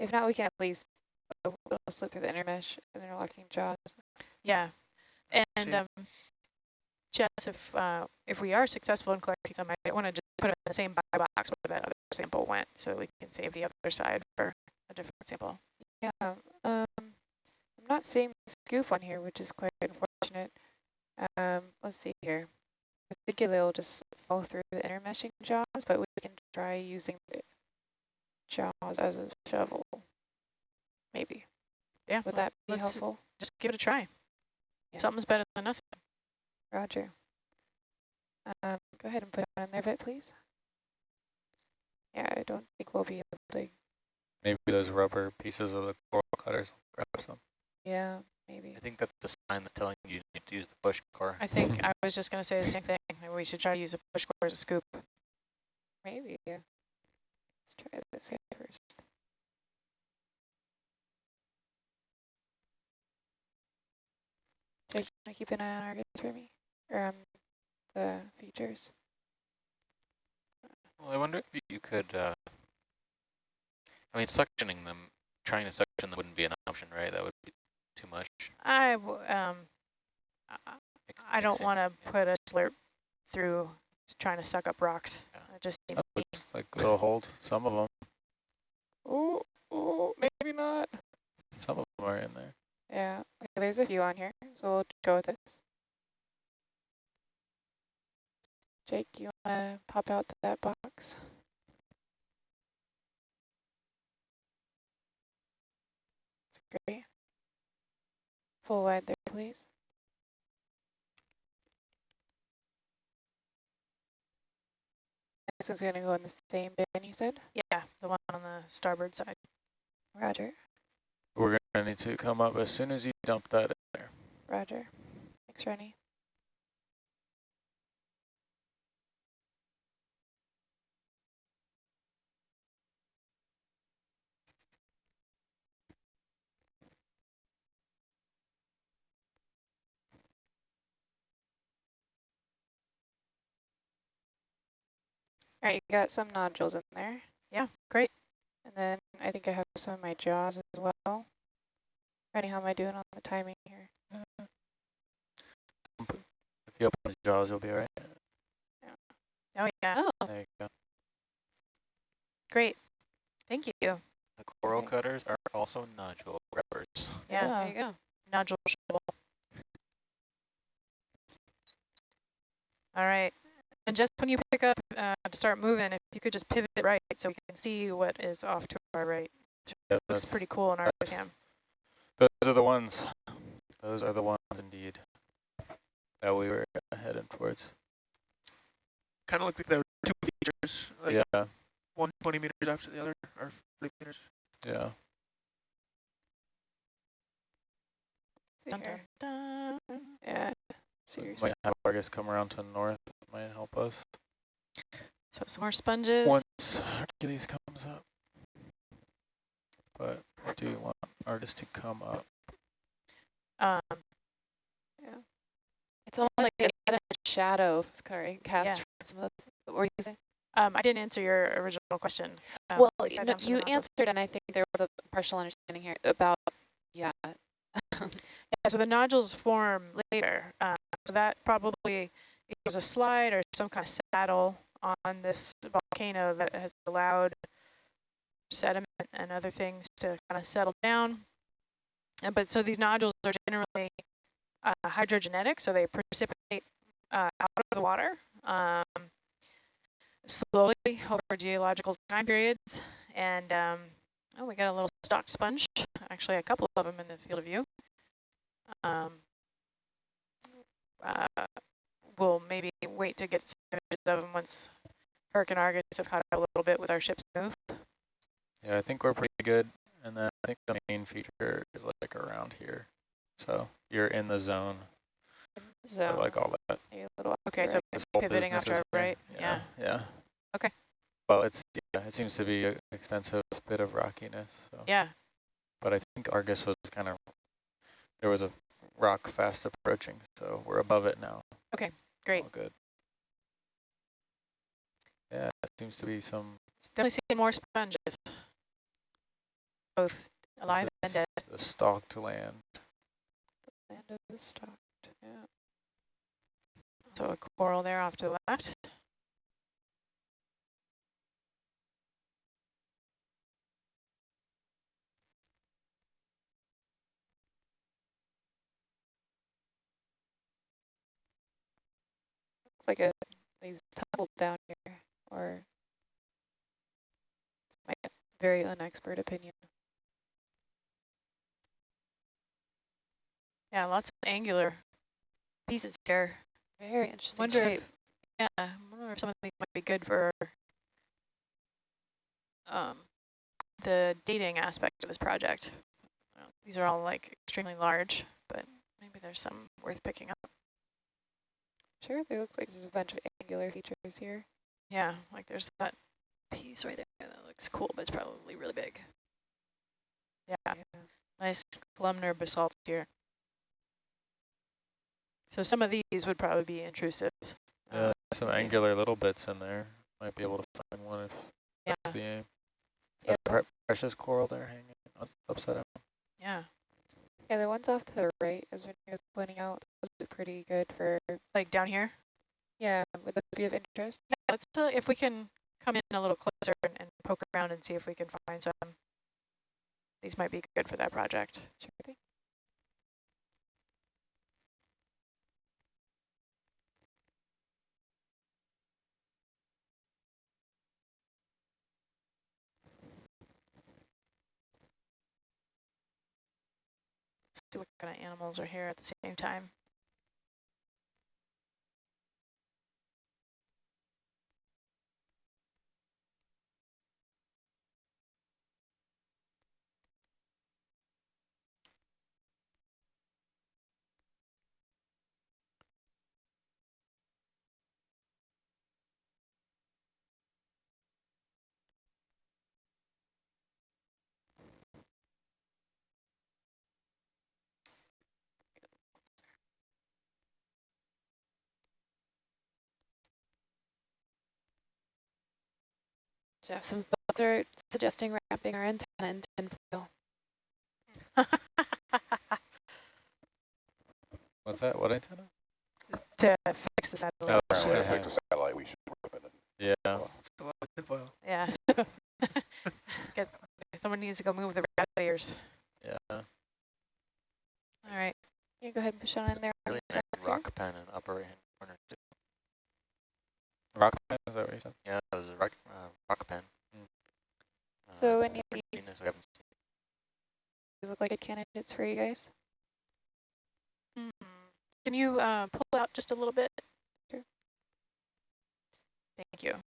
If not, we can at least uh, we'll slip through the intermesh and interlocking jaws. Yeah, and um, Jess, if uh, if we are successful in collecting some, I might want to just put it in the same bio box where that other sample went, so we can save the other side for a different sample. Yeah, um, I'm not seeing the scoop on here, which is quite unfortunate. Um, let's see here. I think it'll just fall through the intermeshing jaws, but we can try using jaws as a shovel. Maybe. Yeah, Would well, that be let's helpful? Just give it a try. Yeah. Something's better than nothing. Roger. Um, go ahead and put it on there, bit, please. Yeah, I don't think we'll be able to. Maybe those rubber pieces of the coral cutters grab some. Yeah, maybe. I think that's the sign that's telling you you need to use the push core. I think I was just going to say the same thing. Maybe we should try to use a push core as a scoop. Maybe. Yeah. Let's try this guy first. Can I keep an eye on Argus for me? Or um, the features? Well, I wonder if you could, uh, I mean, suctioning them, trying to suction them wouldn't be an option, right? That would be too much. I w- um, I- don't want to yeah. put a slurp through trying to suck up rocks. Yeah. It just seems That like it'll hold some of them. Oh, oh, maybe not. Some of them are in there. Yeah, okay, there's a few on here, so we'll go with this. Jake, you want to pop out that box? That's great. Full wide there, please. This is going to go in the same bin, you said? yeah, the one on the starboard side. Roger, We're gonna need to come up as soon as you dump that in there. roger. Thanks, Rennie. All right, you got some nodules in there. Yeah, great. And then I think I have some of my jaws as well. Rennie, how am I doing on the timing here? If you open the jaws, you'll be all right. Yeah. Oh yeah, Oh, There you go. great. Thank you. The coral Okay. cutters are also nodule rubbers. Yeah, there you go. nodule shovel. All right. And just when you pick up uh, to start moving, if you could just pivot right so we can see what is off to our right. Yeah, Looks pretty cool in our cam. Those are the ones. Those are the ones indeed that we were uh, heading towards. Kind of looked like there were two features, like yeah, one 20 meters after the other, or 40 meters. yeah. See Dun, here. dun, dun. Yeah, So we seriously. might have Argus come around to the north. Might help us So some more sponges. once Hercules comes up. But I do want Argus to come up. Um, yeah. It's almost like like a shadow sorry, cast Yeah. from some of those. What were you saying? um, I didn't answer your original question. Um, well, we sat no, down for the you answered, and I think there was a partial understanding here about, yeah. Yeah, so the nodules form later. Um, so that probably was a slide or some kind of saddle on this volcano that has allowed sediment and other things to kind of settle down. Uh, but so these nodules are generally uh, hydrogenetic, so they precipitate uh, out of the water um, slowly over geological time periods. And um, oh, we got a little stock sponge, actually a couple of them in the field of view um, uh, we'll maybe wait to get some images of them once Herc and Argus have caught up a little bit with our ship's move. Yeah, I think we're pretty good. And then I think the main feature is like around here. So you're in the zone. I So, like all that. a little Okay, so the This whole pivoting off to our right, yeah. Yeah. Okay. Well, it's yeah, it seems to be an extensive bit of rockiness. So. Yeah, But I think Argus was kind of there was a rock fast approaching, so we're above it now. Okay, great. All good. Yeah, it seems to be some. Definitely see more sponges. both alive and dead. The stalked land. The land of the stalked, yeah. So a coral there off to the left. Looks like a, these tumbled down here, or my very unexpert opinion. Yeah, lots of angular pieces here. Very interesting Wonder shape. if, yeah, I wonder if some of these might be good for um, the dating aspect of this project. These are all like extremely large, but maybe there's some worth picking up. Sure, there looks like there's a bunch of angular features here. Yeah, like there's that piece right there that looks cool, but it's probably really big. Yeah, nice columnar basalts here. So some of these would probably be intrusive. Yeah, um, some see. angular little bits in there. Might be able to find one if Yeah, that's the aim. Yeah. Precious coral there hanging upside down. yeah, Yeah, the ones off to the right, as Vinny was pointing out, was pretty good for, like down here. yeah, would those be of interest? Yeah, let's uh, if we can come in a little closer and, and poke around and see if we can find some. These might be good for that project. Sure thing. See what kind of animals are here at the same time. Jeff, some folks are suggesting wrapping our antenna in tinfoil. What's that? What antenna? to fix the satellite. Oh, issue. okay. Fix the satellite, we should rip it. Yeah. So what with the foil? Yeah. Get, someone needs to go move the rat ears. Yeah. All right. Yeah, go ahead and push on in there. Really nice rock pen in upper right hand corner. Too. Rock pen, is that what you said? Yeah, there's a rock, uh, rock pen. Mm. Uh, So I've any of these- this, we haven't seen These look like a candidates for you guys. Mhm. Can you uh, pull out just a little bit? Sure. Thank you.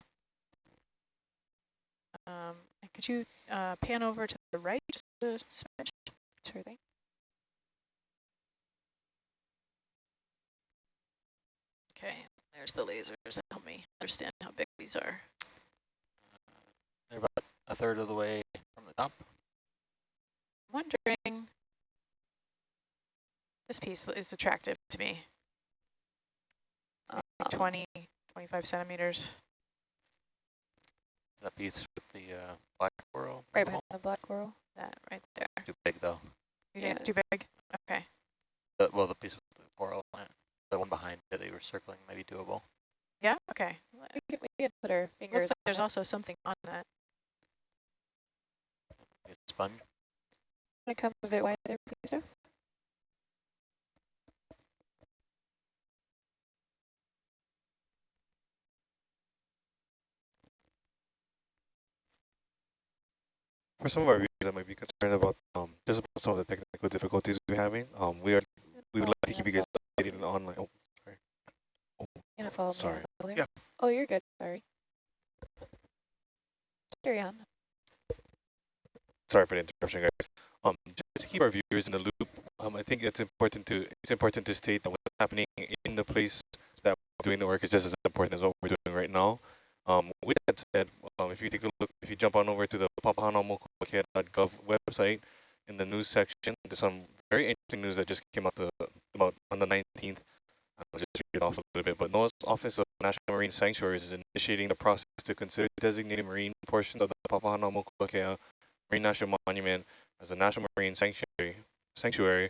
Um, could you uh, pan over to the right just a smidge? Sure thing. Okay, there's the lasers to help me understand how big these are. They're about a third of the way from the top. I'm wondering, this piece is attractive to me, Um, 20, 25 centimeters. That piece with the uh, black coral. right behind the black coral. That right there. Too big though. You think it's too big? Okay. The, well, the piece with the coral on it. The one behind it that you were circling may be doable. Yeah. Okay. We can, we can put our fingers Looks like there's it. also something on that. It's a sponge. Wanna come a bit wider, please, Jeff? For some of our viewers that might be concerned about um, just about some of the technical difficulties we're having, um, we are we would like to keep you guys updated and online. Oh, sorry. You gonna follow sorry. Yeah. Oh, you're good. Sorry. Carry on. Sorry for the interruption, guys. Um, just to keep our viewers in the loop, um, I think it's important to it's important to state that what's happening in the place that we're doing the work is just as important as what we're doing right now. Um, with that said, um, if you take a look, if you jump on over to the papahanaumokuakea.gov website, in the news section, there's some very interesting news that just came out the, about on the 19th. I'll just read off a little bit. But NOAA's Office of National Marine Sanctuaries is initiating the process to consider designating marine portions of the Papahanaumokuakea Marine National Monument as a National Marine Sanctuary sanctuary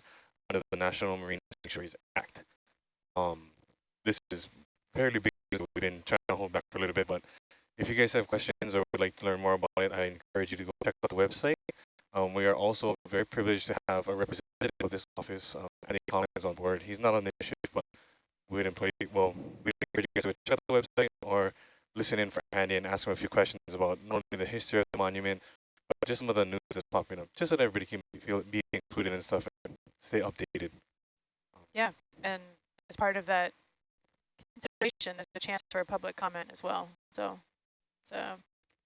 under the National Marine Sanctuaries Act. Um, this is fairly big. We've been trying to hold back for a little bit, but if you guys have questions or would like to learn more about it, I encourage you to go check out the website. Um, we are also very privileged to have a representative of this office, um, Andy Collins, on board. He's not on the issue, but we'd employ, well, we'd encourage you guys to check out the website or listen in for Andy and ask him a few questions about not only the history of the monument, but just some of the news that's popping up, just so that everybody can feel be included and stuff and stay updated. Yeah, and as part of that consideration, there's a chance for a public comment as well. So, so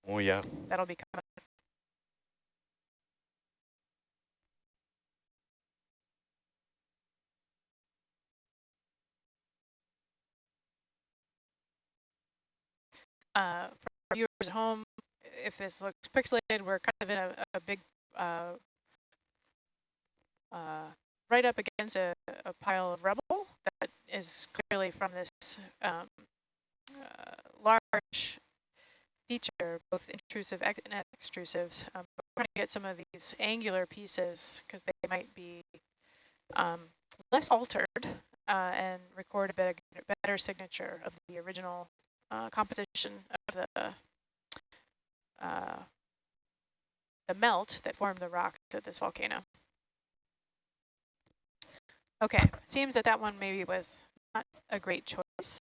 Oh yeah. that'll be coming. Uh, viewers at home, if this looks pixelated, we're kind of in a, a big, uh, uh, right up against a, a pile of rubble that is clearly from this um, uh, large feature, both intrusive and extrusives. Um, we're trying to get some of these angular pieces because they might be um, less altered uh, and record a better, better signature of the original uh, composition of the uh, the melt that formed the rock of this volcano. Okay, seems that that one maybe was not a great choice.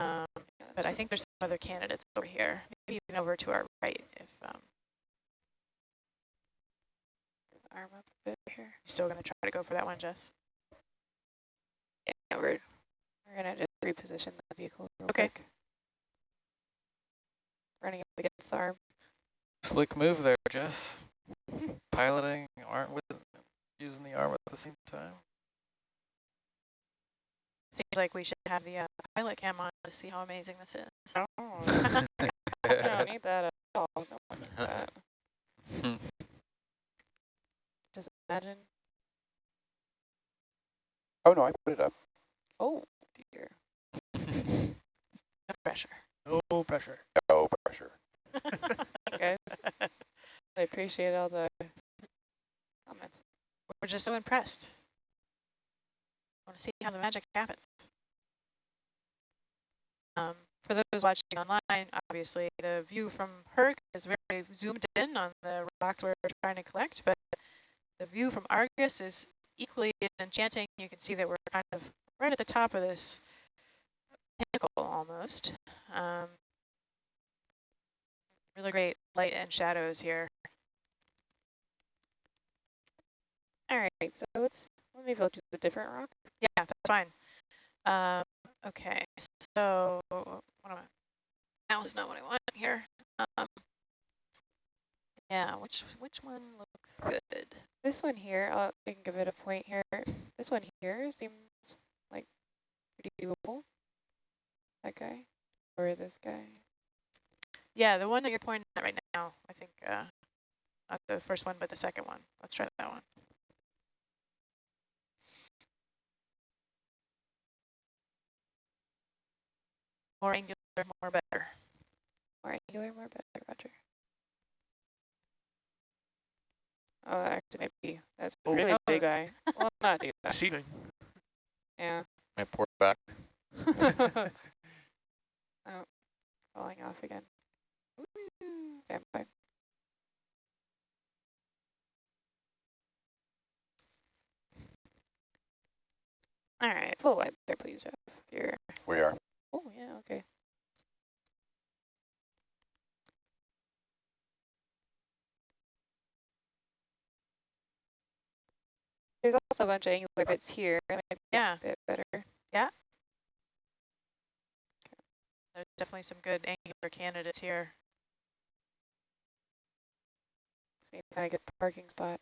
Um, but I think there's some other candidates over here, maybe even over to our right if um, Arm up a bit here. still going to try to go for that one, Jess. Yeah, we're we're gonna just reposition the vehicle real Okay. quick. Running up against the arm. Slick move there, Jess. Piloting aren't with using the arm at the same time. Seems like we should have the uh, pilot cam on to see how amazing this is. Oh, I don't need that at all. No one needs that. Just imagine. Oh, no, I put it up. Oh dear. No pressure. No pressure. Oh, pressure. okay. I appreciate all the comments. We're just so impressed. I want to see how the magic happens. Um, for those watching online, obviously the view from Herc is very zoomed in on the rocks we're trying to collect, but the view from Argus is equally as enchanting. You can see that we're kind of right at the top of this pinnacle almost. Um, really great light and shadows here. All right, so let's let me build just a different rock. Yeah, that's fine. Um, okay, so what am I? Now is not what I want here. Um, yeah, which which one looks good? This one here, I'll, I can give it a point here. This one here seems like pretty doable. That guy or this guy. Yeah, the one that you're pointing at right now. I think uh, not the first one, but the second one. Let's try that one. More angular, more better. More angular, more better, Roger. Oh, actually, maybe that's a Oh. really Oh. big eye. Well, not do that. Deceiving. Yeah. My port back. oh, falling off again. Woo, Stand by. All right, full wide there, please, Jeff. Here. We are. Oh, yeah, okay. There's also a bunch of angular bits here. that might be Yeah. A bit better. There's definitely some good angular candidates here. If I get a parking spot.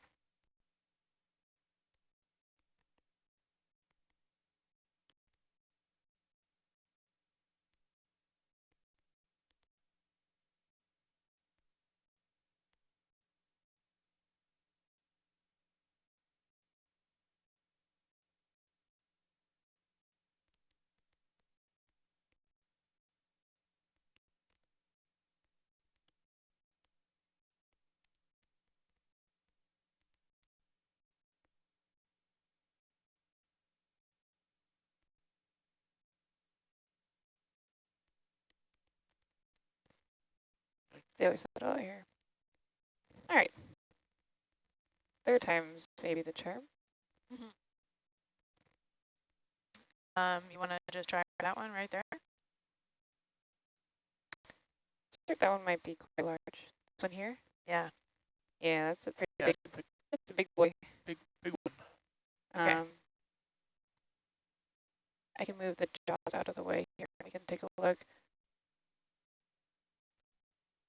They always have it out here. All right. Third time's maybe the charm. Um, you want to just try that one right there? I think that one might be quite large. This one here? Yeah. Yeah, that's a pretty Yeah, big, it's a big, that's a big boy. big, big one. Okay. Um, I can move the jaws out of the way here. We can take a look.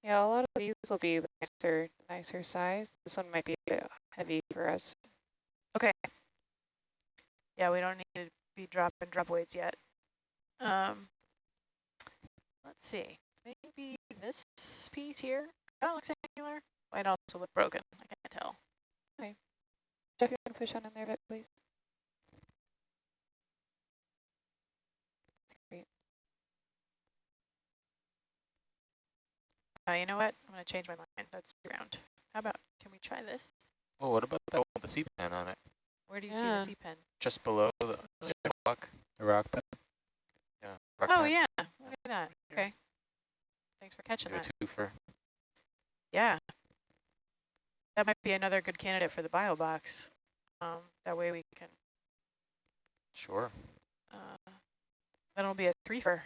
Yeah, a lot of these will be nicer, nicer size. This one might be a bit heavy for us. Okay. Yeah, we don't need to be dropping drop weights yet. Um, let's see. Maybe this piece here. That looks angular. Might also look broken. I can't tell. Okay. Jeff, you want to push on in there a bit, please? Uh, you know what? I'm going to change my mind. That's round. How about, can we try this? Oh, what about that one with the sea pen on it? Where do you see the sea pen? Just below the rock? The rock pen? Yeah. rock Oh, pen. yeah. Look at that. Okay. Thanks for catching Do a that. twofer. Yeah. That might be another good candidate for the bio box. Um, that way we can, Sure. uh, that'll be a threefer.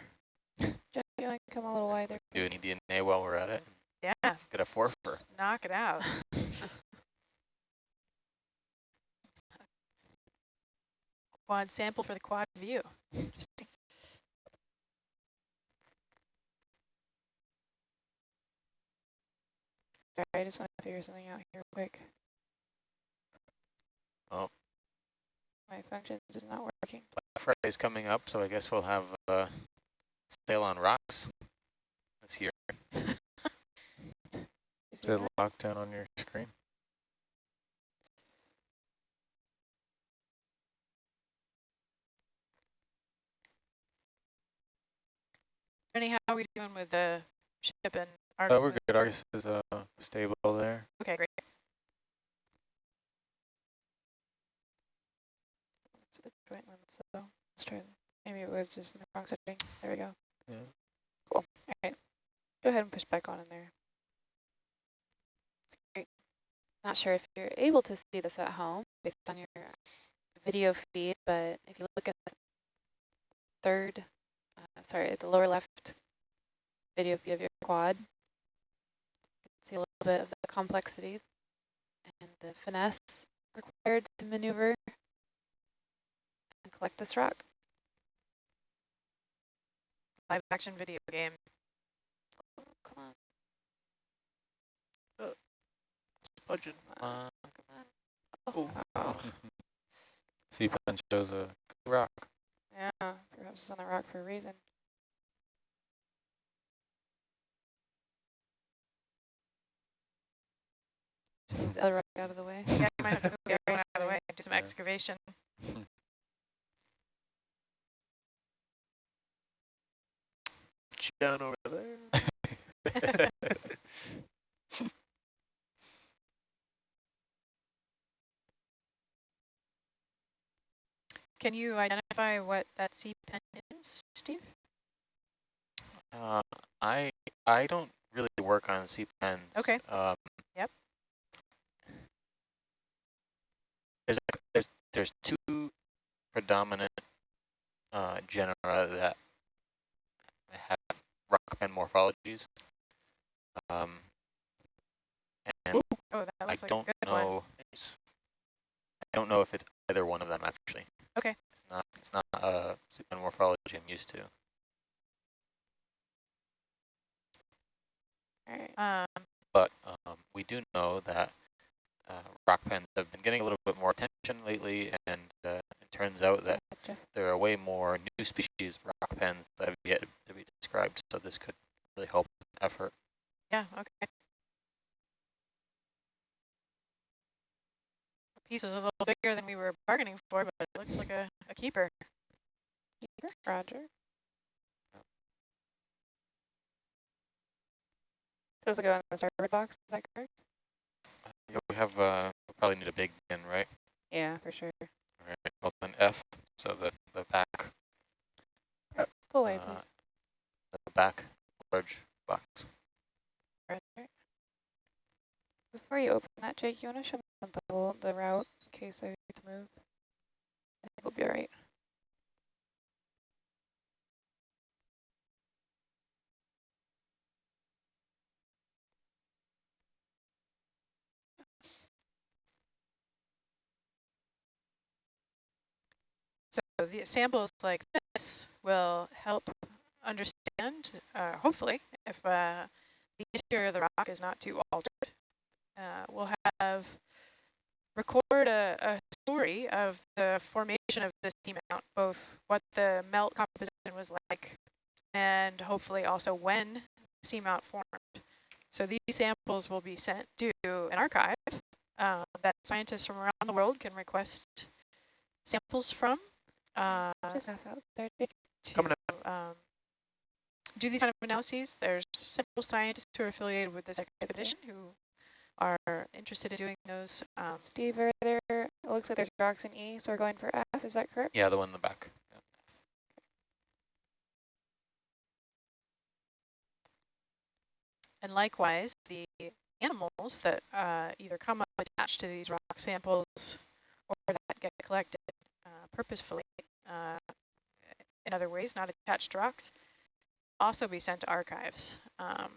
Jeff, you want to come a little wider? Do please? any DNA while we're at it. Yeah, Get a fourfer. knock it out. quad sample for the quad view. Interesting. Sorry, I just want to figure something out here quick. Oh. My functions is not working. Black Friday's coming up, so I guess we'll have a sale on rocks this year. You see Is it that? locked down on your screen? Jenny, how are we doing with the ship and Oh, Argus? we're good. Argus is uh, stable there. Okay, great. It's joint one, so let's try. Maybe it was just in the wrong setting. There we go. Yeah. Cool. All right. Go ahead and push back on in there. Great. Not sure if you're able to see this at home based on your video feed, but if you look at the third, uh, sorry, the lower left video feed of your quad, you can see a little bit of the complexities and the finesse required to maneuver and collect this rock. Live action video game. Oh, come on, Budget. Uh, Oh, Oh, Sea pen shows a rock. yeah. Perhaps it's on the rock for a reason. move the other rock out of the way. Yeah, you might have to move the other one out of the Sorry. way, do some Yeah. excavation. down over there. Can you identify what that sea pen is, Steve? uh, I I don't really work on sea pens. Okay. Um, Yep. There's there's there's two predominant uh, genera that have rock pen morphologies. Um, and Oh, that I like don't a good one. know. I don't know if it's either one of them actually. Okay. It's not. It's not a sea pen morphology I'm used to. All right. Um, but um, we do know that uh, rock pens have been getting a little bit more attention lately, and uh, turns out that Jeff. there are way more new species of rock pens that have yet to be described, so this could really help effort. yeah, okay. The piece was a little bigger than we were bargaining for, but it looks like a, a keeper. Roger. Does it go in the starboard box? Is that correct? Yeah, we have, uh, we probably need a big bin, right? Yeah, for sure called an F, so the the back. Pull away, uh, please. The back large box. Before you open that, Jake, you want to show me the, the route in case I need to move? I think we'll be all right. The samples like this will help understand, uh, hopefully, if uh, the interior of the rock is not too altered. Uh, we'll have record a, a story of the formation of this seamount, both what the melt composition was like and hopefully also when seamount formed. So these samples will be sent to an archive uh, that scientists from around the world can request samples from uh, Just half out there, to Coming um, do these kind of analyses. There's several scientists who are affiliated with this expedition who are interested in doing those. Um, Steve, are there, it looks like there's rocks in E, so we're going for F, is that correct? Yeah, the one in the back. Yep. and likewise, the animals that uh, either come up attached to these rock samples or that get collected purposefully uh, in other ways, not attached to rocks, also be sent to archives um,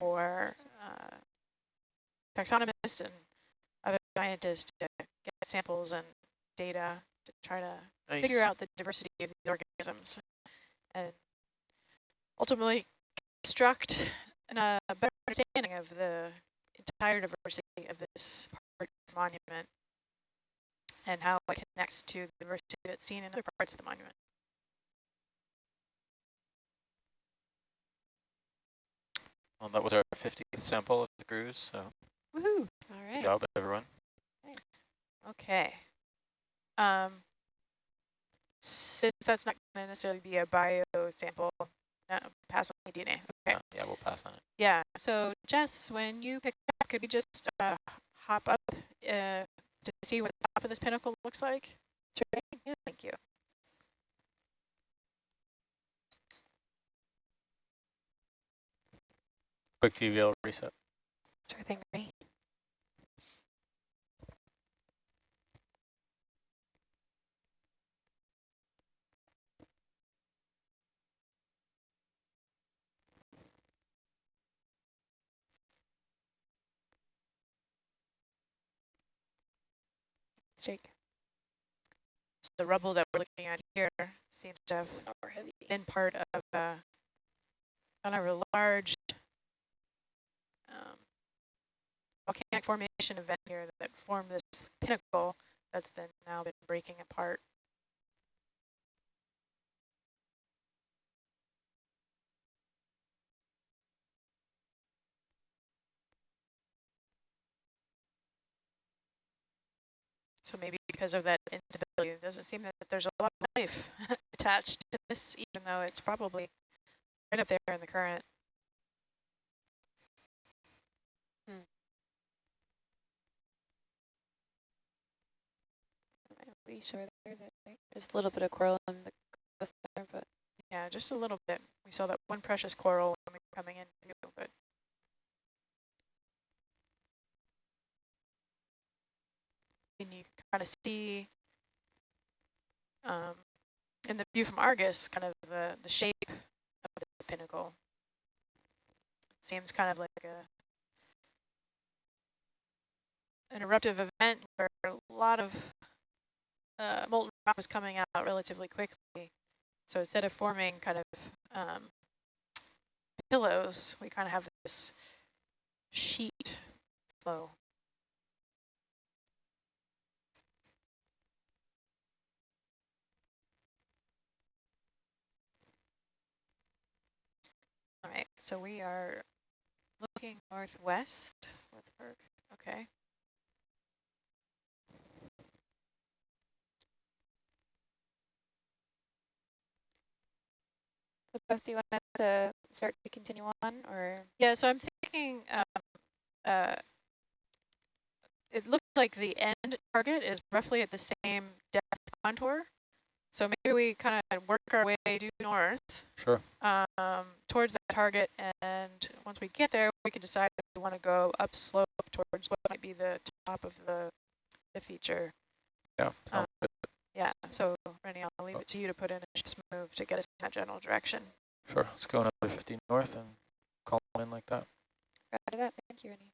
for uh, taxonomists and other scientists to get samples and data to try to Nice. figure out the diversity of these organisms and ultimately construct an, uh, a better understanding of the entire diversity of this part of the monument and how it connects to the diversity that's seen in other parts of the monument. Well, that was our 50th sample of the cruise, so Woohoo! All good job, everyone. Okay. Um, since that's not going to necessarily be a bio sample, uh, pass on the DNA. Okay. Uh, yeah, we'll pass on it. Yeah. So Jess, when you pick up, could we just uh, hop up uh, to see what the top of this pinnacle looks like? Sure. Yeah. Thank you. Quick DVL reset. Sure thing, Ray. Jake. So the rubble that we're looking at here seems to have been part of a kind of a large um, volcanic formation event here that formed this pinnacle that's then now been breaking apart. So maybe because of that instability, it doesn't seem that there's a lot of life attached to this, even though it's probably right up there in the current. Hmm. We sure there's a, little bit of coral in the coast there, but Yeah, just a little bit. We saw that one precious coral when we were coming in, but kind of see um, in the view from Argus, kind of the, the shape of the pinnacle. seems kind of like a an eruptive event where a lot of uh, molten rock was coming out relatively quickly. So instead of forming kind of um, pillows, we kind of have this sheet flow. All right, so we are looking northwest with Berg. Okay. so Beth, do you want to start to continue on or? Yeah, so I'm thinking um, uh, it looks like the end target is roughly at the same depth contour. So maybe we kind of work our way due north Sure. um, towards that target, and once we get there, we can decide if we want to go upslope towards what might be the top of the the feature. Yeah. sounds good. Yeah, so Rennie, I'll leave it to you to put in a shift move to get us in that general direction. Sure. Let's go another 50 north and call in like that. Roger that. Thank you, Rennie.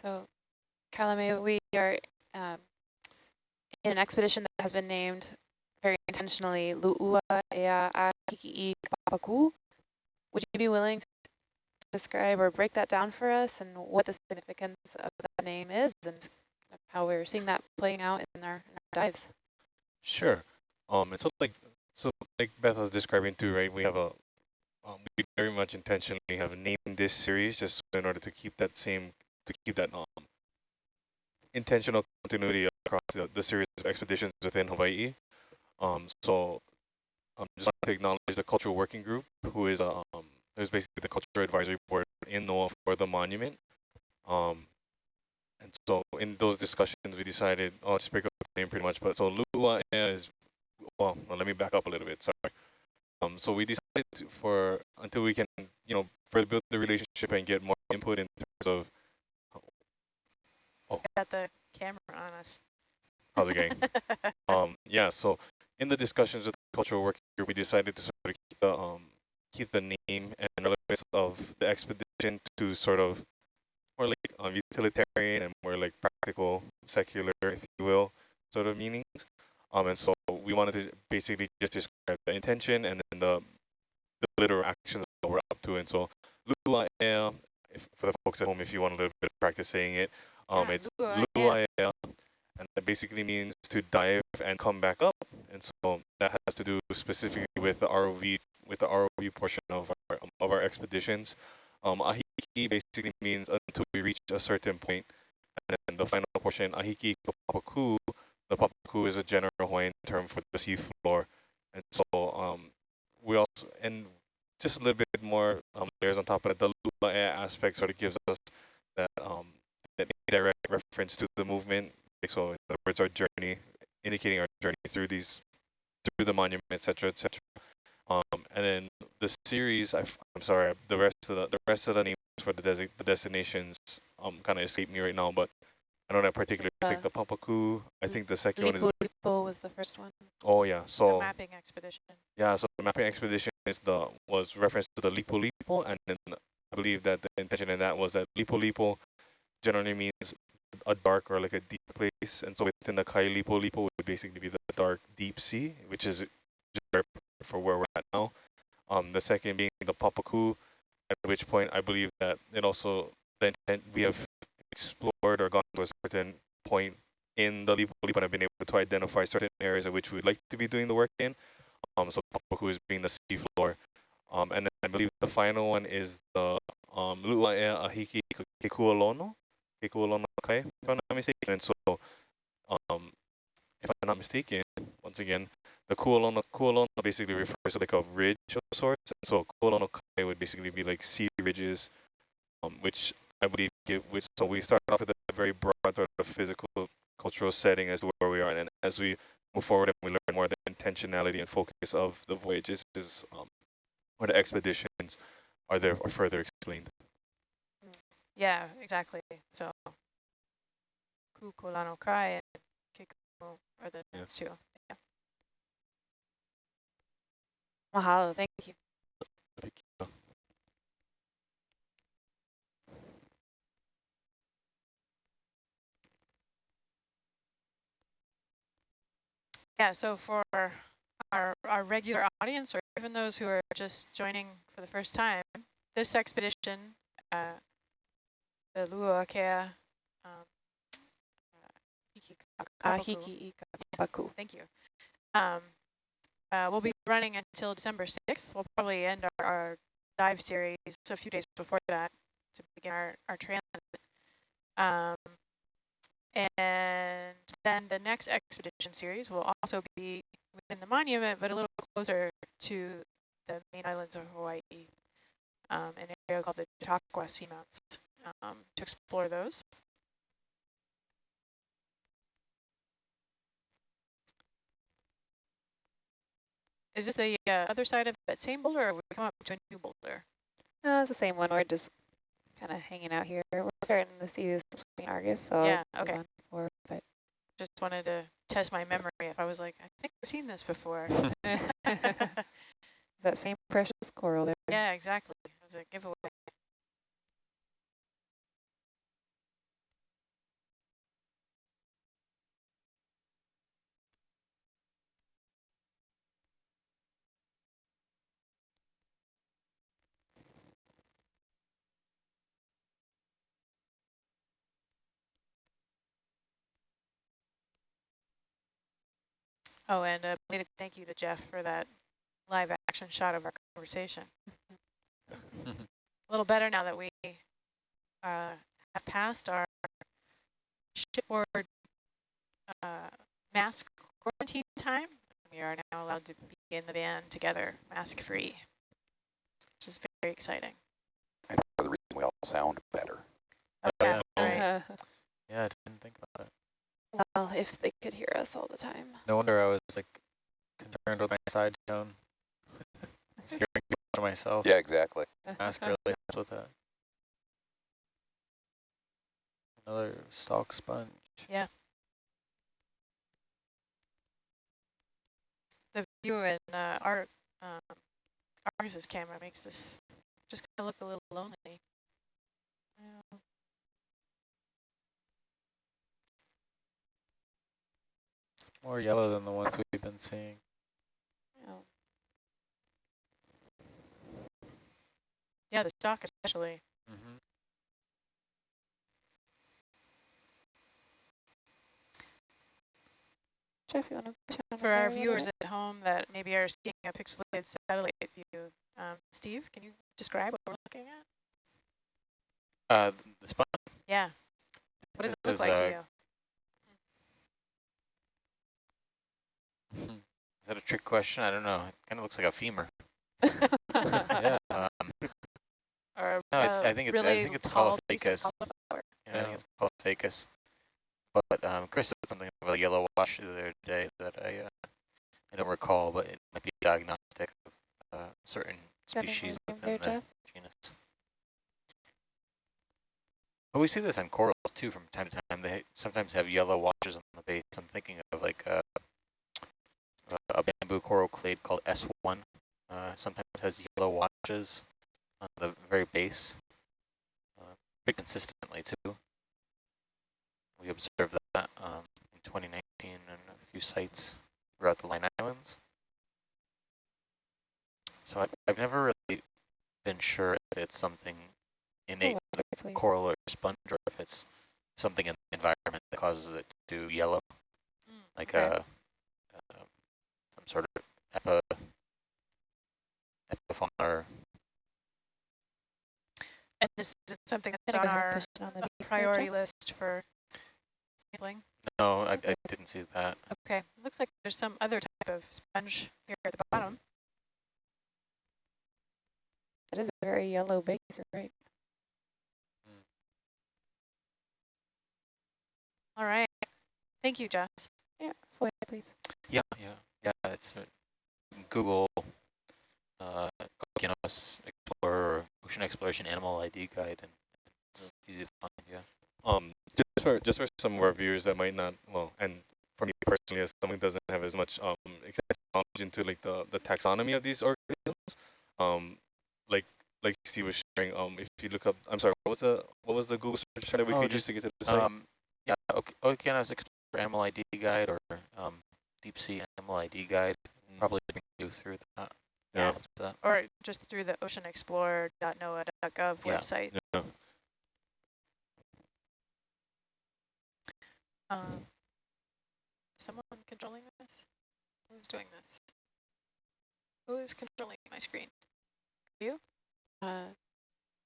So, Kalame, we are um, in an expedition that has been named very intentionally Lu'ua Ea Ahiki'i Kapaku. Would you be willing to describe or break that down for us and what the significance of that name is and how we're seeing that playing out in our, in our dives? Sure. Um, it's like so like Beth was describing too, right? We have a um, we very much intentionally have named this series just in order to keep that same to keep that um intentional continuity across the, the series of expeditions within Hawaii. Um, so I'm um, just want to acknowledge the cultural working group, who is um, who's basically the cultural advisory board in NOAA for the monument. Um, and so in those discussions, we decided, oh, just break up the name pretty much. But so Lua is, well, let me back up a little bit. Sorry. Um, so we decided to, for until we can, you know, further build the relationship and get more input in terms of I Got the camera on us. How's it going. um, yeah. So in the discussions with the cultural working group, we decided to sort of keep the um, keep the name and relevance of the expedition to sort of more like um, utilitarian and more like practical, secular, if you will, sort of meanings. Um, and so we wanted to basically just describe the intention and then the, the literal actions that we're up to. And so Lua Ea, if, for the folks at home, if you want a little bit of practice saying it, um, Yeah, it's Lua Ea. Lua Ea, and that basically means to dive and come back up. And so that has to do specifically with the ROV, with the ROV portion of our of our expeditions. Um, ahiki basically means until we reach a certain point, and then the final portion, ahiki papaku. The papaku is a general Hawaiian term for the sea floor, and so um, we also and just a little bit more um, layers on top of it. The lua Ea aspect sort of gives us that um, that indirect reference to the movement. So in other words, our journey, indicating our journey through these, through the monument, etc., etc. Um, and then the series, i f I'm sorry, the rest of the the rest of the names for the, desi the destinations um kind of escape me right now, but I know that particularly it's like Uh, the Papaku. I think the second one is Lipo was the first one. oh yeah. The So mapping expedition. yeah, so the mapping expedition is the was reference to the Lipo Lipo, and then I believe that the intention in that was that Lipo Lipo generally means a dark or like a deep place, and so within the Kai Lipo would basically be the dark deep sea, which is just for where we're at now. Um, the second being the Papaku, at which point I believe that it also the intent we have explored or gone to a certain point in the Lipo Lipo and have been able to identify certain areas in which we would like to be doing the work in. Um, so Papaku is being the sea floor. Um, and then I believe the final one is the um, Lu'aea Ahiki Kekualono, Kekualono Kai, if I'm not mistaken. And so, um, if I'm not mistaken, once again, the Kualono, Kualono basically refers to like a ridge of sorts. And so Kualono Kai would basically be like sea ridges, um, which I believe give, which, so we start off with a very broad sort of physical, cultural setting as to where we are. And as we move forward and we learn more the intentionality and focus of the voyages is, um, or the expeditions are there are further explained. Yeah, exactly. So Kukulano Kai and Kiku are the Yeah. next two. Yeah. Mahalo, thank you. Yeah, so for our, our regular audience or even those who are just joining for the first time, this expedition, uh, the Luakea um, uh, Ahiki Ikapaku. Thank you. Um, uh, we'll be running until December 6th. We'll probably end our, our dive series a few days before that to begin our, our transit. Um, and then the next expedition series will also be within the monument, but a little closer to the main islands of Hawaii, um, an area called the Chautauqua Seamounts, um, to explore those. Is this the uh, other side of that same boulder, or have we come up to a new boulder? No, it's the same one. We're just kind of hanging out here. We're starting to see this in Argus, so Yeah, okay. forward, but Just wanted to test my memory if I was like, I think I've seen this before. Is that same precious coral there. yeah, exactly. It was a giveaway. Oh, and a belated thank you to Jeff for that live action shot of our conversation. a little better now that we uh, have passed our shipboard uh, mask quarantine time. We are now allowed to be in the van together, mask free, which is very exciting. And for the reason we all sound better. Oh, yeah, yeah. right. Uh, Yeah, I didn't think about it. Well, if they could hear us all the time. No wonder I was like concerned with my side tone. I was hearing to myself. Yeah, exactly. Mask really helps with that. Another stalk sponge. Yeah. The view in uh, our um, Argus's camera makes this just kind of look a little lonely. Yeah. More yellow than the ones we've been seeing. oh, Yeah, the stock especially. Mm-hmm. Jeff, you want to push on For our viewers at home that maybe are seeing a pixelated satellite view, um, Steve, can you describe what we're looking at? Uh, the spot? Yeah. What does it look like uh, to you? Is that a trick question? I don't know. It kind of looks like a femur. yeah. Um, Or no, uh, I think it's really I think it's tall piece of Caulophacus. cauliflower. Yeah, I think it's Caulophacus. But um, Chris said something about a yellow wash the other day that I uh, I don't recall, but it might be diagnostic of uh, certain Is that in species the- within there, the Jeff? genus. But we see this on corals too from time to time. They sometimes have yellow washes on the base. I'm thinking of like a, a bamboo coral clade called S1. Uh, sometimes has yellow washes on the very base, uh, pretty consistently too. We observed that um, in 2019 in a few sites throughout the Line Islands. So I've, I've never really been sure if it's something innate Oh, to the coral or sponge or if it's something in the environment that causes it to yellow, Mm, like okay. a, uh, some sort of epi, epifauna or And this isn't something that's on go ahead and our on the uh, base there, priority Jeff. list for sampling. no, I, I didn't see that. Okay, looks like there's some other type of sponge here at the bottom. That is a very yellow base, right? All right. Thank you, Jess. Yeah, full ahead, please. Yeah, yeah, yeah. It's uh, Google uh, Okeanos Explorer Ocean Exploration Animal ID Guide, and it's easy to find. Yeah. Um, just for just for some of our viewers that might not, well, and for me personally, as someone who doesn't have as much um extensive knowledge into like the the taxonomy of these organisms, um, like like Steve was sharing, um, if you look up, I'm sorry, what was the what was the Google search that we Oh, could use just, to get to the site? Um, yeah, Okeanos Explorer Animal ID Guide or Deep Sea Animal ID Guide. Probably bring you through that. Yeah. most of that. Or just through the oceanexplorer.noaa.gov Yeah. website. yeah. Um, someone controlling this? Who's doing this? Who is controlling my screen? You? Uh,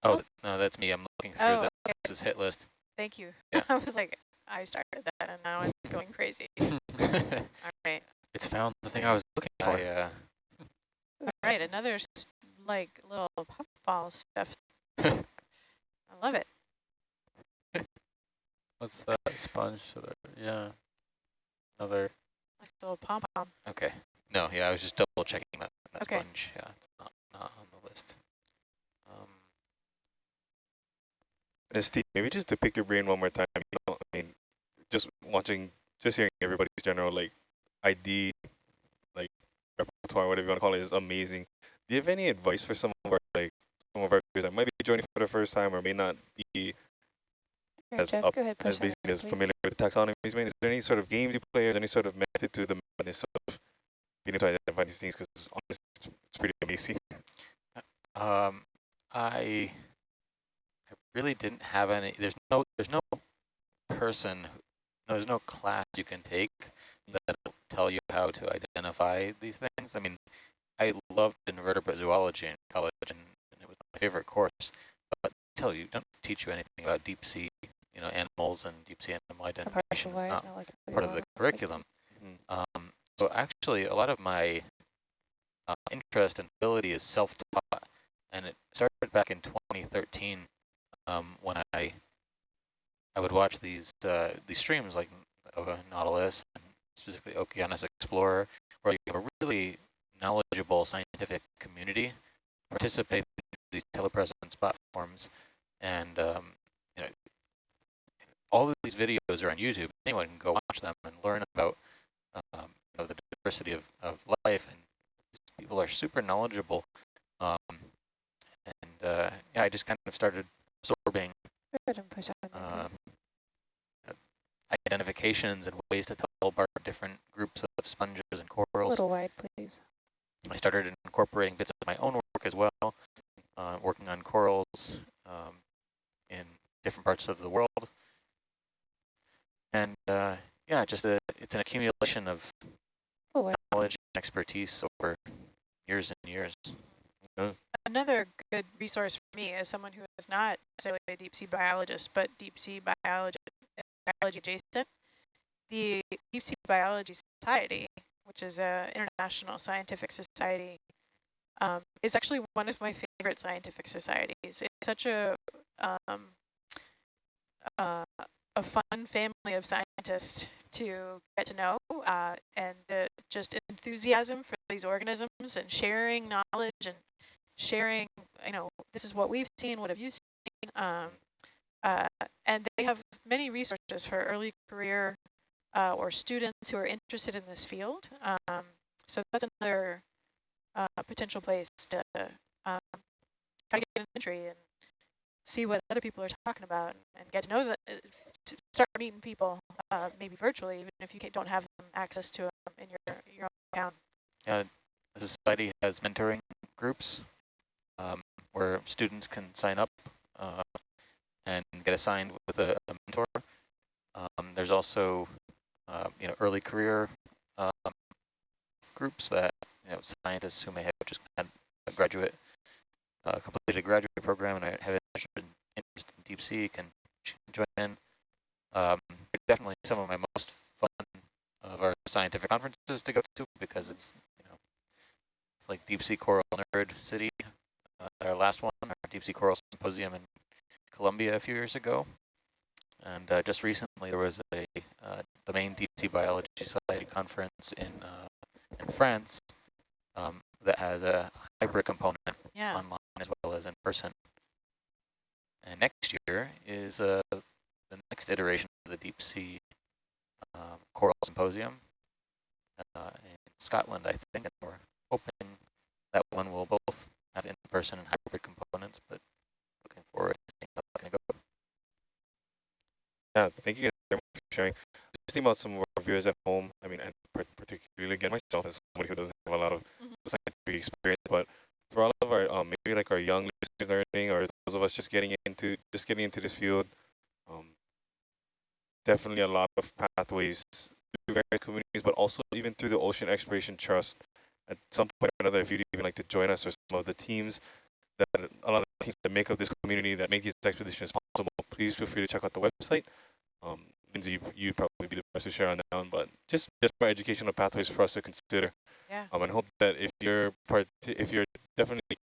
Oh, no, that's me. I'm looking through Oh, the okay. this hit list. Thank you. Yeah. I was like, I started that and now it's going crazy. All right. it's found the thing I was looking for. I, Yeah. All right. Another like little puffball stuff. I love it. What's that sponge? to the- Yeah. Another. Nice little pom pom. Okay. No, yeah, I was just double checking that, that Okay. sponge. Yeah, it's not, not on the list. Um, And Steve, maybe just to pick your brain one more time, you know, I mean, just watching, just hearing everybody's general like ID, like repertoire, whatever you want to call it, is amazing. Do you have any advice for some of our like some of our viewers that might be joining for the first time or may not be Here, as Jeff, up ahead, as on basically as familiar with taxonomy as me? Is there any sort of games you play, or is there any sort of method to the madness of being able to identify these things? Because honestly, it's, it's pretty amazing. Um, I, I really didn't have any. There's no. There's no person. Who- No, there's no class you can take that will tell you how to identify these things. I mean, I loved invertebrate zoology in college, and, and it was my favorite course. But they tell you don't teach you anything about deep sea, you know, animals and deep sea animal A part of the identification. It's not not like part of the biological curriculum. Mhm. Um, so actually, a lot of my uh, interest and ability is self-taught, and it started back in 2013 um, when I I would watch these uh, these streams like uh, Nautilus and specifically Okeanos Explorer, where you have a really knowledgeable scientific community participating in these telepresence platforms, and um, you know all of these videos are on YouTube. Anyone can go watch them and learn about um, you know, the diversity of, of life, and people are super knowledgeable. Um, and uh, yeah, I just kind of started absorbing Go ahead and push on it, uh, please. Identifications and ways to tell apart different groups of sponges and corals. A corals. little wide, please. I started incorporating bits of my own work as well, uh, working on corals um, in different parts of the world. And uh, yeah, just a, it's an accumulation of Oh, wide. knowledge and expertise over years and years. Another good resource for me as someone who is not necessarily a deep sea biologist, but deep sea biology, biology adjacent, the Deep Sea Biology Society, which is an international scientific society, um, is actually one of my favorite scientific societies. It's such a um, uh, a fun family of scientists to get to know, uh, and just enthusiasm for these organisms and sharing knowledge and sharing, you know, this is what we've seen, what have you seen? Um, uh, and they have many resources for early career uh, or students who are interested in this field. Um, so that's another uh, potential place to um, try to get an entry and see what other people are talking about and get to know that, uh, start meeting people, uh, maybe virtually, even if you don't have them access to them in your, your own town. Uh, the society has mentoring groups um, where students can sign up uh, and get assigned with a, a mentor. Um, there's also, uh, you know, early career um, groups that, you know, scientists who may have just had a graduate, uh, completed a graduate program and have in, interest in deep sea can join in. Um, definitely some of my most fun of our scientific conferences to go to because it's, you know, it's like Deep Sea Coral Nerd City, uh, our last one, our Deep Sea Coral Symposium in Colombia a few years ago. And uh, just recently there was a uh, the main Deep Sea Biology Society conference in uh, in France um, that has a hybrid component Yeah. online as well as in person. And next year is uh, the next iteration of the Deep Sea um, Coral Symposium uh, in Scotland, I think, and we're hoping that one will both have in-person and hybrid components, but looking forward to seeing how that's going to go. Yeah, thank you guys very much for sharing. Just think about some of our viewers at home. I mean, and particularly again myself as somebody who doesn't have a lot of Mhm. scientific experience, but for all of our um, maybe like our young listeners learning, or those of us just getting into just getting into this field, um, definitely a lot of pathways through various communities, but also even through the Ocean Exploration Trust. At some point or another, if you'd even like to join us or some of the teams that a lot of the teams that make up this community that make these expeditions possible, please feel free to check out the website. Um, Lindsay, you- you'd probably be the best to share on that one, but just just for educational pathways for us to consider. Yeah. Um, and hope that if you're part, if you're definitely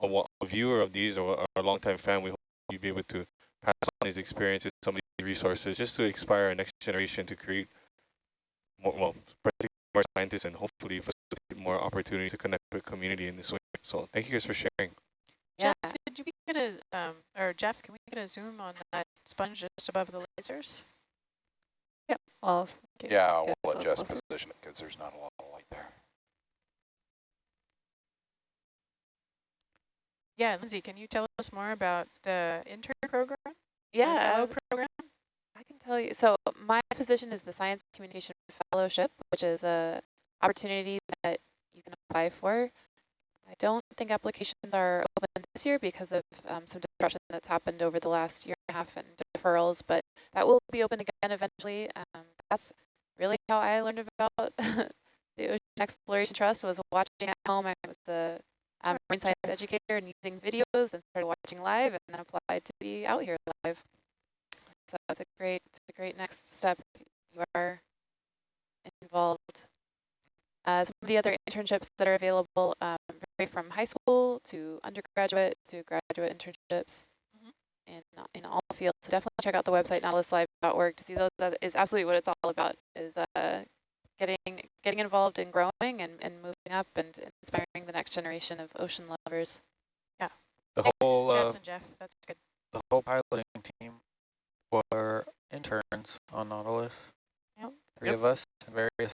a, a viewer of these or, or a longtime fan, we hope you'll be able to pass on these experiences, some of these resources, just to inspire our next generation to create more, well, particularly more scientists and hopefully facilitate more opportunities to connect with community in this way. So thank you guys for sharing. Yeah. Jess, could we get a, um, or Jeff, can we get a zoom on that sponge just above the lasers? Well, get- Yeah, I'll get a let little closer. position it because there's not a lot of light there. Yeah, Lindsay, can you tell us more about the intern program? or Yeah, fellow program? I can tell you. So my position is the Science Communication Fellowship, which is a opportunity that you can apply for. I don't think applications are open this year because of um, some disruption that's happened over the last year and a half and deferrals, but that will be open again eventually. Um, that's really how I learned about the Ocean Exploration Trust was watching at home. I was a um, marine science educator and using videos, then started watching live, and then applied to be out here live. So it's a great, it's a great next step. You are involved. Uh, some of the other internships that are available um, vary from high school to undergraduate to graduate internships in in all fields. So definitely check out the website nautiluslive.org to see those. That is absolutely what it's all about. Is uh, getting getting involved in growing and, and moving up and inspiring the next generation of ocean lovers. The Thanks, whole Jess uh, and Jeff, that's good. the whole piloting team were interns on Nautilus. Yep. Three Yep. of us in various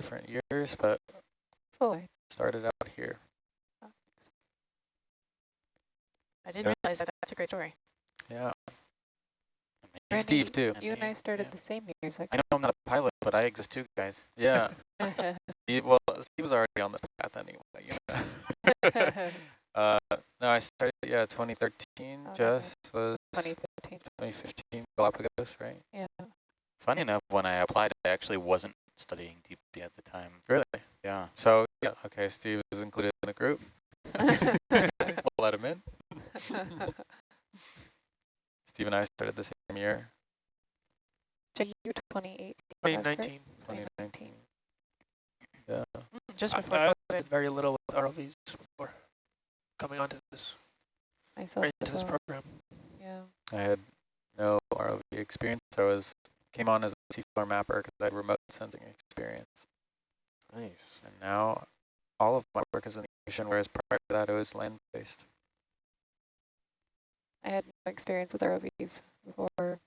different years, but Full started out here. I didn't Yeah. realize that. That's a great story. Yeah, Steve too. You and I started yeah. the same year. Is I know I'm not a pilot, but I exist too, guys. Yeah. Steve, well, Steve was already on this path anyway. You know? uh, no, I started yeah 2013. Oh, Jess was 2015. 2015 Galapagos, right? Yeah. Funny enough, when I applied, I actually wasn't studying DP at the time. Really? Yeah. So yeah, okay. Steve was included in the group. we'll let him in. Steve and I started the same year, Check year 2018. that's correct? 2019. 2019. Yeah. Just before I COVID. did very little with ROVs before coming onto this, Myself right as into this program. Yeah. I had no ROV experience. I was came on as a seafloor mapper because I had remote sensing experience. Nice. And now all of my work is in the ocean, whereas prior to that it was land-based. I had no experience with ROVs before,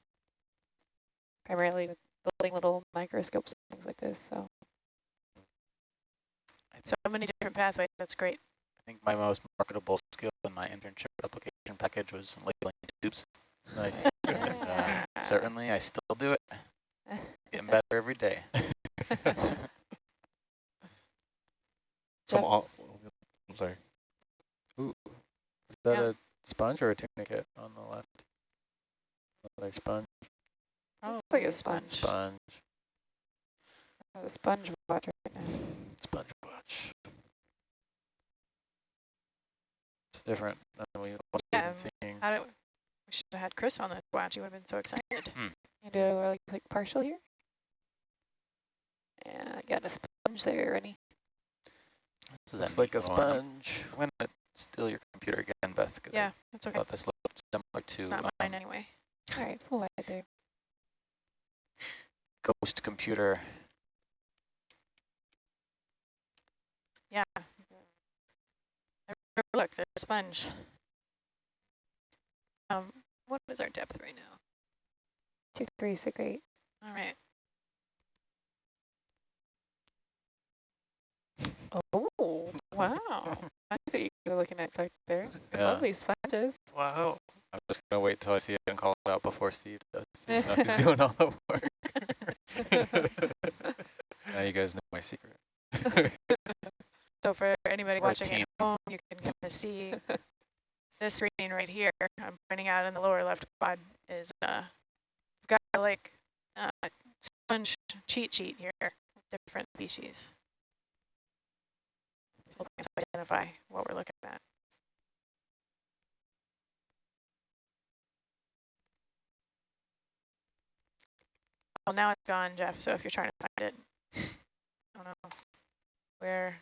primarily with building little microscopes and things like this. So So many different pathways. That's great. I think my most marketable skill in my internship application package was labeling tubes. Nice. And, uh, certainly, I still do it. Getting better every day. Some all, I'm sorry. Is that Yeah. a sponge or a tunicate on the left? Like sponge, looks like a sponge. sponge, A sponge watch right now. sponge watch. It's different than we what we've Yeah, been seeing. How do, we should have had Chris on the watch. He would have been so excited. Hmm. You do a really quick partial here. Yeah, I got a sponge there, Rennie. This is Looks like a little one. I'm- sponge. I'm gonna steal your computer again, Beth, because Yeah, that's okay. thought this looked similar to It's not um, mine anyway. All right, full wide there. Ghost Computer. Yeah. Look, there's a sponge. Um, what is our depth right now? Two, three, six, eight. All right. Oh, wow. I see what you are looking at back there. Yeah. Lovely sponges. Wow. I'm just gonna wait till I see it and call it out before Steve does. even though he's doing all the work. now you guys know my secret. So for anybody We're watching team. at home, you can kind of see this screen right here. I'm pointing out in the lower left quad is uh, we've got like uh, sponge cheat sheet here, different species. Us identify what we're looking at. Well, now it's gone, Jeff. So if you're trying to find it, I don't know where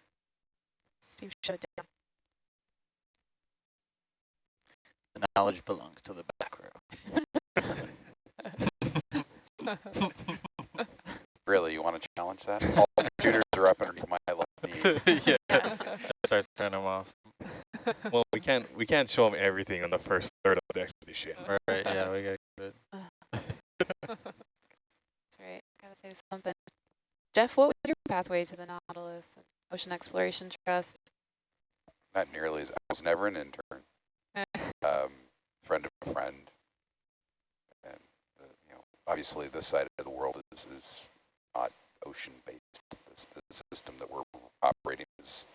Steve shut it down. The knowledge belongs to the back row. Really, you want to challenge that? All the computers are up underneath my left knee. yeah. Yeah. Starts turning them off. well, we can't we can't show them everything on the first third of the expedition. Right, yeah, we got it. That's right. Gotta save something. Jeff, what was your pathway to the Nautilus and Ocean Exploration Trust? Not nearly as, I was never an intern. Um, friend of a friend. And, uh, you know, obviously this side of the world is, is not ocean-based. This, the system that we're operating is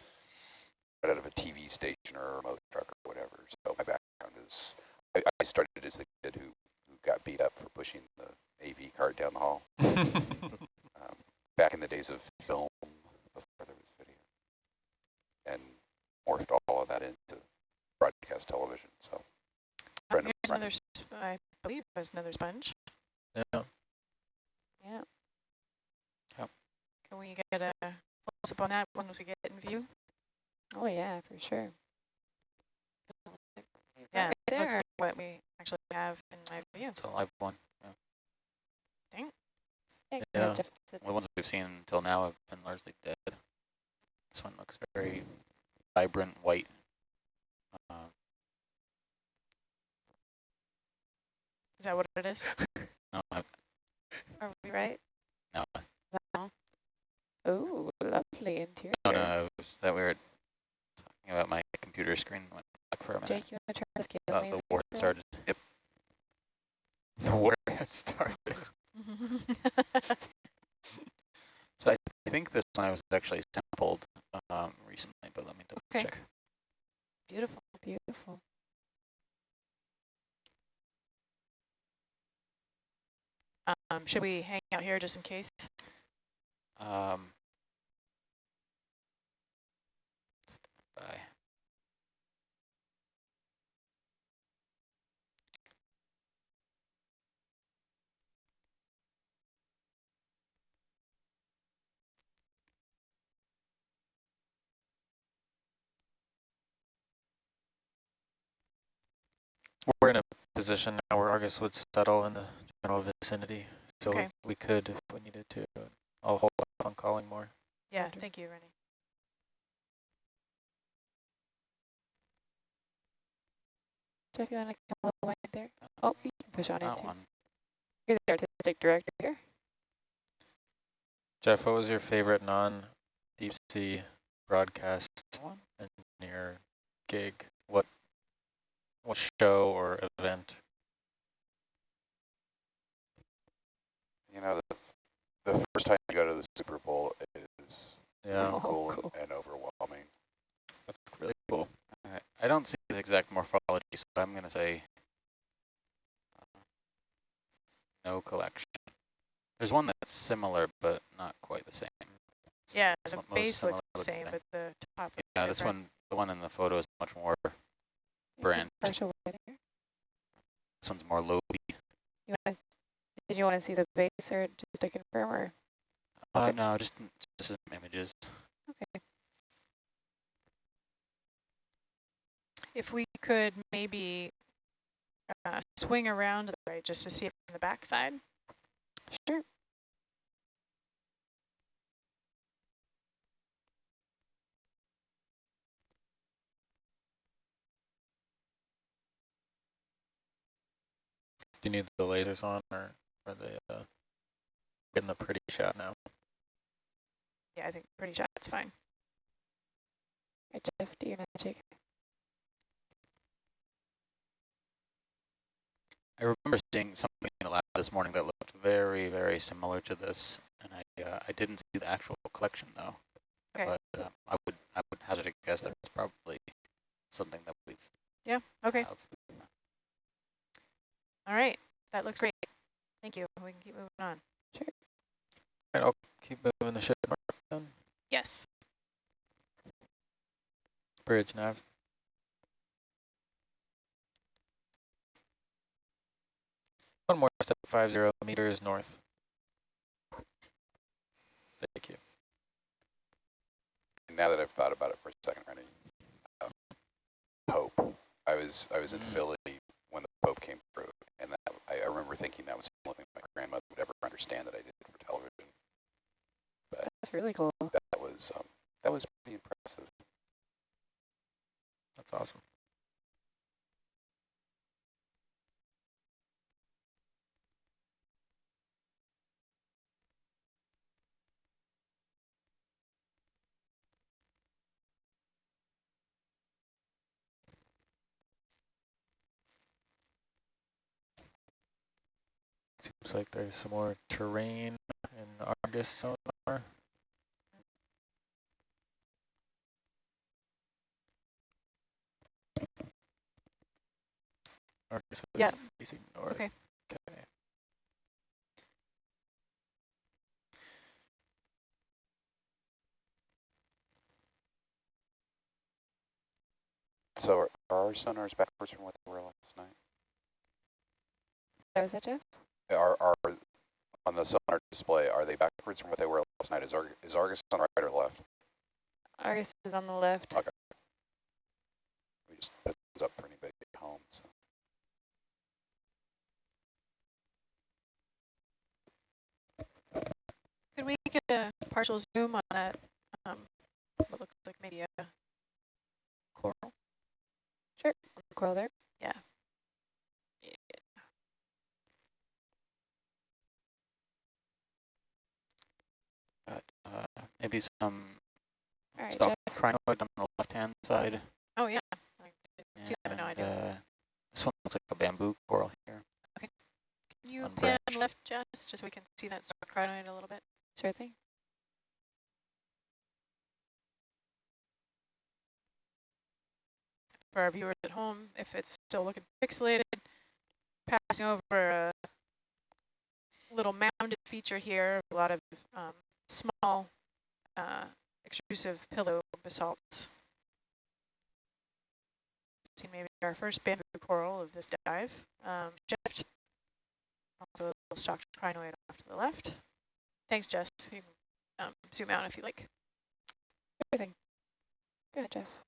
right out of a TV station or a remote truck or whatever. So my background is, I, I started as the kid who, who got beat up for pushing the AV cart down the hall. um, back in the days of film before there was video. And morphed all of that into broadcast television. So Oh, here's another, I believe there's another sponge. Yeah. Yeah. Can we get a close up on that one once we get it in view? Oh yeah, for sure. Yeah, right it looks there. like what we actually have in my view. It's a live one. Yeah, go Yeah. ahead, Jeff. The ones we've seen until now have been largely dead. This one looks very vibrant white. Um, Is that what it is? no, Are we right? no, No. Oh, lovely interior. no, no, was that we were talking about my computer screen went black for a minute. Jake, you want to try this scale the war had started. Yep. The war had started. So I, I think this one I was actually sampled um, recently, but let me double Okay. check. Beautiful. Beautiful. Um, should we hang out here just in case? Um, by. We're in a position now where Argus would settle in the general vicinity, so Okay. we could if we needed to. I'll hold off on calling more. Yeah, Okay. thank you, Rennie. Jeff, you want to come a little wide there? Oh, you can push on That into. one. You're the artistic director here. Jeff, what was your favorite non-deep sea broadcast engineer gig? What what show or event? You know, the, the first time you go to the Super Bowl is Yeah, Oh, cool, cool. And, and overwhelming. that's really cool. Alright, I don't see the exact morphology, so I'm going to say uh, no collection. There's one that's similar, but not quite the same. It's Yeah, the base looks the same, looking. but the top looks Yeah, this different. one, the one in the photo is much more, Brand. Partial wide here. this one's more low. You want to, did you want to see the base or just to confirm or? Uh, Okay. no, just, just some images. Okay. If we could maybe uh, swing around the right just to see it from the backside. Sure. You need the lasers on or are they uh, getting the pretty shot now? Yeah, I think pretty shot, it's fine. Right, Jeff, do your magic. I remember seeing something in the lab this morning that looked very, very similar to this, and I uh, I didn't see the actual collection though. Okay. But uh, I would I would hazard a guess that it's probably something that we've Yeah, okay. have. All right, that looks great. Thank you. We can keep moving on. Right, I'll keep moving the ship north then. Yes. Bridge nav. One more step, five zero meters north. Thank you. And now that I've thought about it for a second, Rennie, um, Pope. I was I was in Mm. Philly when the Pope came through, and that, I, I remember thinking that was the only thing my grandmother would ever understand that I did for television. But That's really cool. That was um, that was pretty impressive. That's awesome. Seems like there's some more terrain in Argus sonar. Argus is Yeah. facing north. Okay. Okay. So are, are our sonars backwards from what they were last night? That was that, Jeff? Are, are on the sonar display, are they backwards from what they were last night? Is, Ar is Argus on the right or left? Argus is on the left. Okay. We just put this up for anybody at home. So. Could we get a partial zoom on that? Um, what looks like maybe a coral. Sure. On coral there. Yeah. Got, uh, maybe some All right, stock crinoid on the left-hand side. Oh yeah. I didn't see that, but no idea. uh, this one looks like a bamboo coral here. Okay. Can you on pan left just, just so we can see that stock crinoid a little bit? Sure thing. For our viewers at home, if it's still looking pixelated, passing over a little mounded feature here, a lot of um, small uh, extrusive pillow basalts. See maybe our first bamboo coral of this dive. Um, Jeff, also a little stalked crinoid off to the left. Thanks, Jess. You can um, zoom out if you like. Everything. thing. Go ahead, Jeff.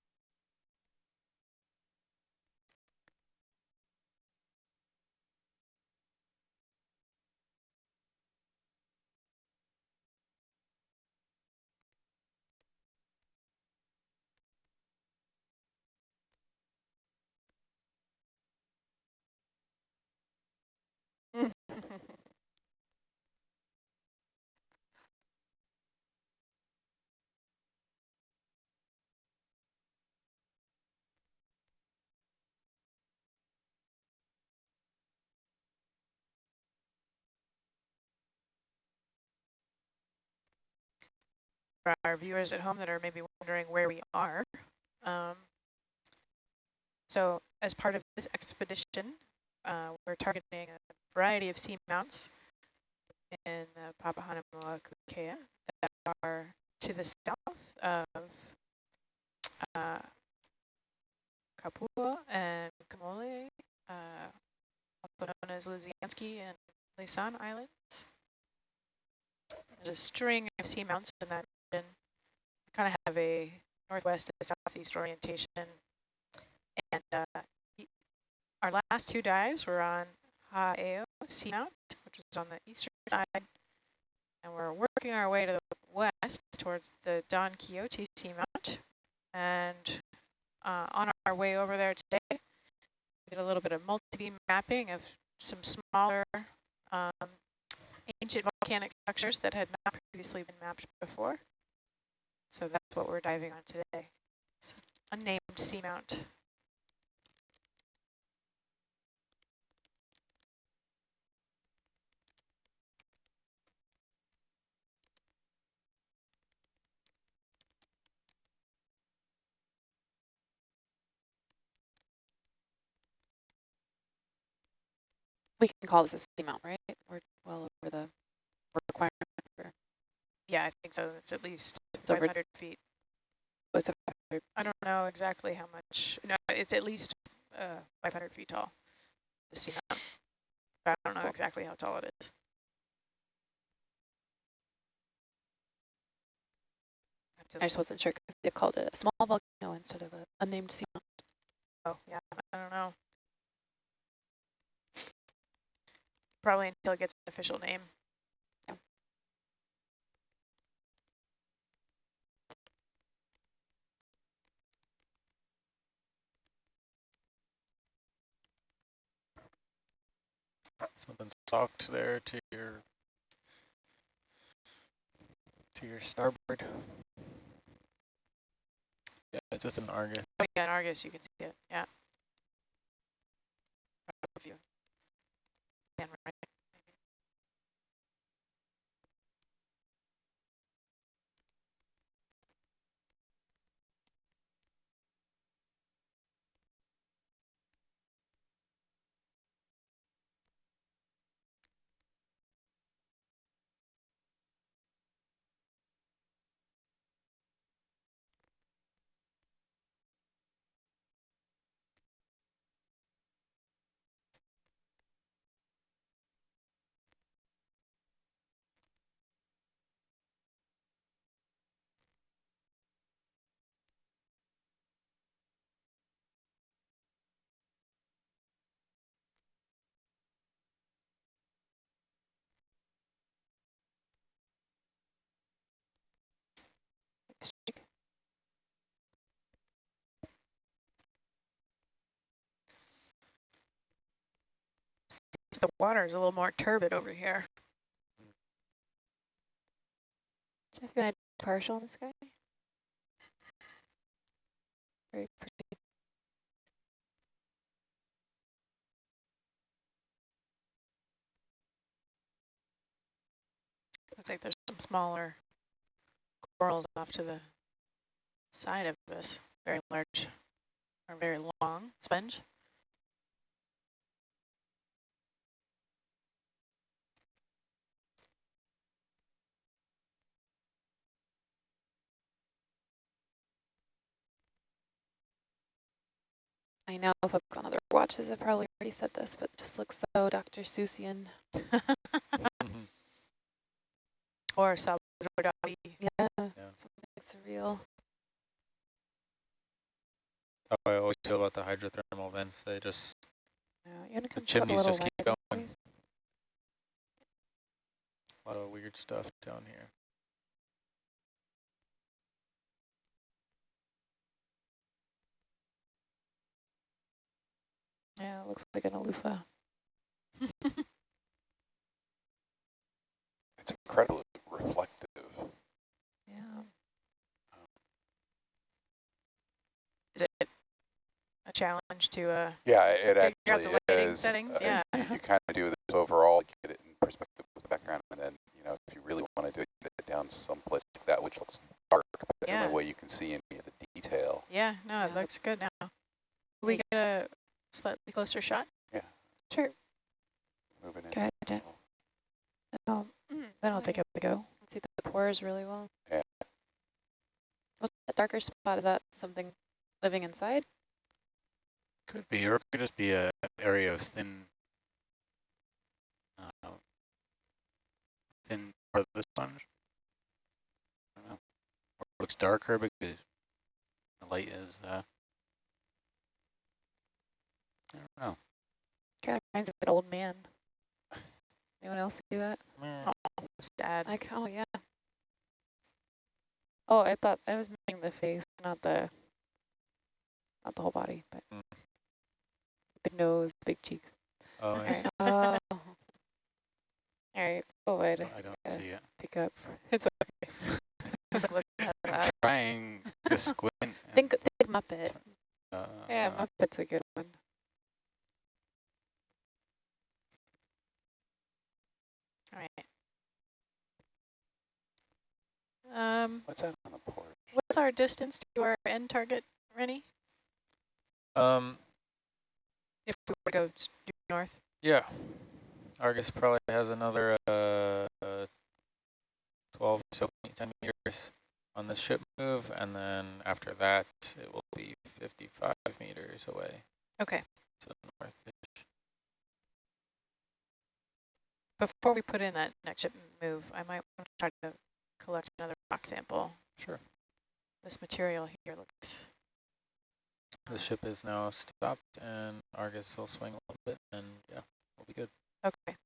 Our viewers at home that are maybe wondering where we are. Um, so as part of this expedition, uh, we're targeting a variety of seamounts in the Papahanaumoku Kea that are to the south of uh, Kapua and Kamole, uh, also known as Lisianski and Laysan Islands. There's a string of seamounts in that region. Kind of have a northwest to southeast orientation. And uh, our last two dives were on Ha'eo Seamount, which is on the eastern side. And we're working our way to the west towards the Don Quixote Seamount. And uh, on our way over there today, we did a little bit of multi-beam mapping of some smaller um, ancient volcanic structures that had not previously been mapped before. So that's what we're diving on today. It's unnamed seamount. We can call this a seamount, right? We're well over the requirement for, Yeah, I think so. It's at least It's over- 500 feet. oh, it's a I don't know exactly how much. No, it's at least uh, 500 feet tall, the. But I don't know exactly how tall it is. I just wasn't sure because they called it a small volcano instead of a unnamed seamount. Oh, yeah, I don't know. Probably until it gets an official name. Yeah. Something socked there to your to your starboard. Yeah, it's just an Argus. Oh yeah, in Argus you can see it. Yeah. Right. The water is a little more turbid over here. Jeff, you want to partial in the sky? Very pretty. Looks like there's some smaller corals off to the side of this very large or very long sponge. I know folks on other watches have probably already said this, but it just looks so Dr. Seussian. Mm-hmm. or Salvador Dali. Yeah, something surreal. How I always feel about the hydrothermal vents. They just Yeah, you want to the come up a chimneys just keep wider, going. please? A lot of weird stuff down here. Yeah, it looks like an aloofa. It's incredibly reflective. Yeah. Is it a challenge to uh Yeah, it Figure out actually the is. settings, Uh, yeah. You, you kind of do this overall, get it in perspective with the background, and then, you know, if you really want to do it, get it down someplace like that, which looks dark, but the Yeah. only way you can see any of the detail. yeah, no, it looks good now. We get a slightly closer shot? Yeah. Sure. Moving in. Go ahead, Jeff. Um, then I'll take a go. See the pores really well. Yeah. What's that darker spot? Is that something living inside? Could be, or it could just be a area of thin, uh, thin part of the sponge. I don't know. Or it looks darker because the light is, uh, I don't know. Kind of reminds me of an old man. Anyone else see that? Meh. Sad. Like, oh yeah. Oh, I thought I was meaning the face, not the, not the whole body, but Mm. big nose, big cheeks. Oh, I Alright. see. Oh. All right, forward. I don't Yeah. see it. Pick up. It's okay. It's like I'm trying to squint. and, Think, think Muppet. uh, Yeah, Muppet's a good one. All right. Um, What's that on the port? what's our distance to our end target, Rennie? Um, If we were to go north? yeah. Argus probably has another uh, uh, 12 so 10 meters on the ship move, and then after that, it will be 55 meters away Okay. to the north-ish. Before we put in that next ship move, I might want to try to collect another rock sample. Sure. This material here looks... The ship is now stopped and Argus will swing a little bit and yeah, we'll be good. Okay.